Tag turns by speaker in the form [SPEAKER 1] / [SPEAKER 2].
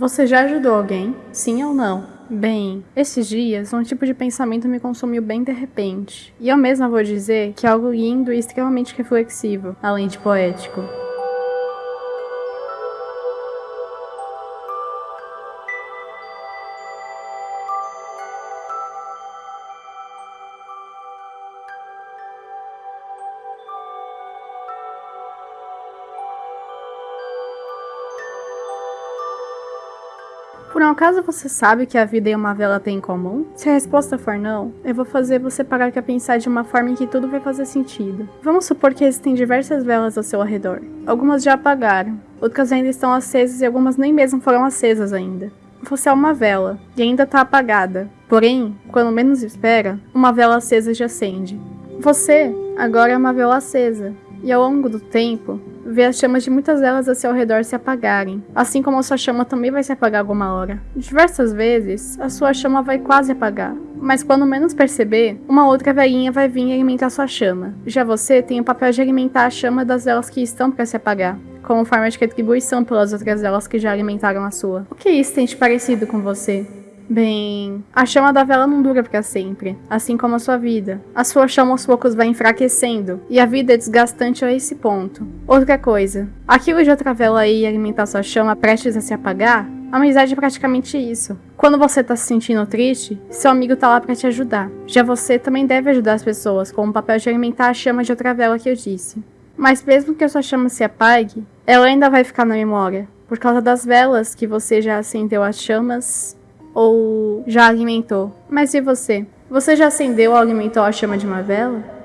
[SPEAKER 1] Você já ajudou alguém? Sim ou não? Bem, esses dias um tipo de pensamento me consumiu bem de repente. E eu mesma vou dizer que é algo lindo e extremamente reflexivo, além de poético. Por um acaso você sabe que a vida e uma vela têm em comum? Se a resposta for não, eu vou fazer você parar para pensar de uma forma em que tudo vai fazer sentido. Vamos supor que existem diversas velas ao seu arredor. Algumas já apagaram, outras ainda estão acesas e algumas nem mesmo foram acesas ainda. Você é uma vela e ainda está apagada. Porém, quando menos espera, uma vela acesa já acende. Você agora é uma vela acesa e ao longo do tempo, vê as chamas de muitas velas a seu redor se apagarem, assim como a sua chama também vai se apagar alguma hora. Diversas vezes, a sua chama vai quase apagar, mas quando menos perceber, uma outra velhinha vai vir alimentar sua chama. Já você tem o papel de alimentar a chama das velas que estão para se apagar, como forma de retribuição pelas outras velas que já alimentaram a sua. O que isso tem de parecido com você? Bem, a chama da vela não dura para sempre, assim como a sua vida. A sua chama aos poucos vai enfraquecendo, e a vida é desgastante a esse ponto. Outra coisa, aquilo de outra vela aí alimentar sua chama prestes a se apagar, a amizade é praticamente isso. Quando você tá se sentindo triste, seu amigo tá lá para te ajudar. Já você também deve ajudar as pessoas, com o papel de alimentar a chama de outra vela que eu disse. Mas mesmo que a sua chama se apague, ela ainda vai ficar na memória, por causa das velas que você já acendeu as chamas ou já alimentou. Mas e você? Você já acendeu ou alimentou a chama de uma vela?